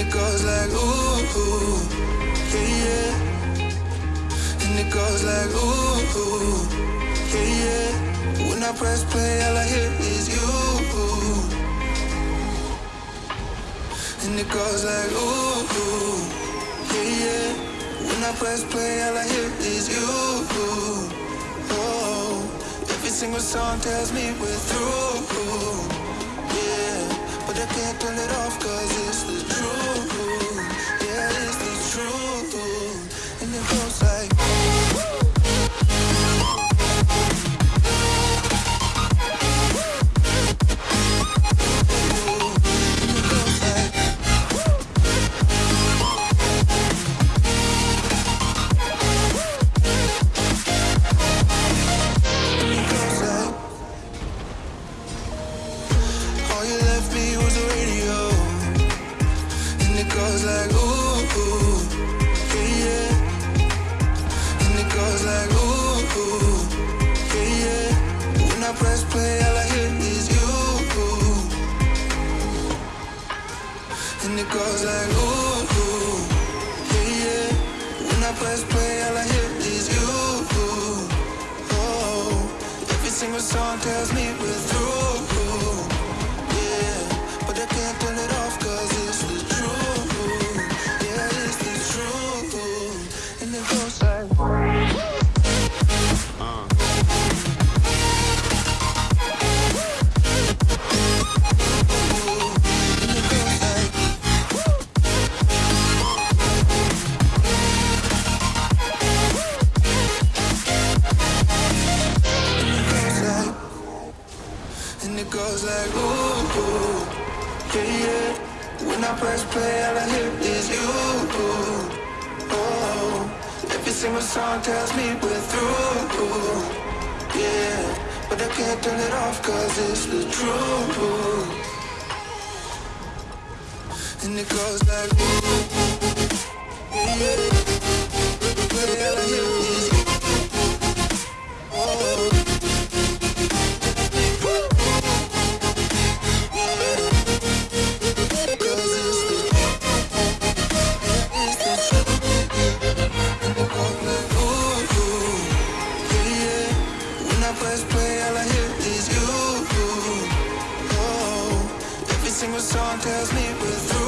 it goes like ooh, ooh yeah, yeah. And it goes like ooh, ooh yeah, yeah. When I press play, all I hear is you. And it goes like ooh, ooh yeah, yeah. When I press play, all I hear is you. Oh, every single song tells me we're through. A radio. And it goes like ooh, ooh yeah, yeah. And it goes like ooh, ooh yeah, yeah. When I press play, all I hear is you. And it goes like ooh, ooh yeah, yeah. When I press play, all I hear is you. Oh, every single song tells me we're through. And it goes like ooh, ooh, yeah, yeah. When I press play, all I hear is you. Oh, every single song tells me we're through. Yeah, but I can't turn it off 'cause it's the truth. And it goes like ooh, yeah, yeah. Song tells me we're through,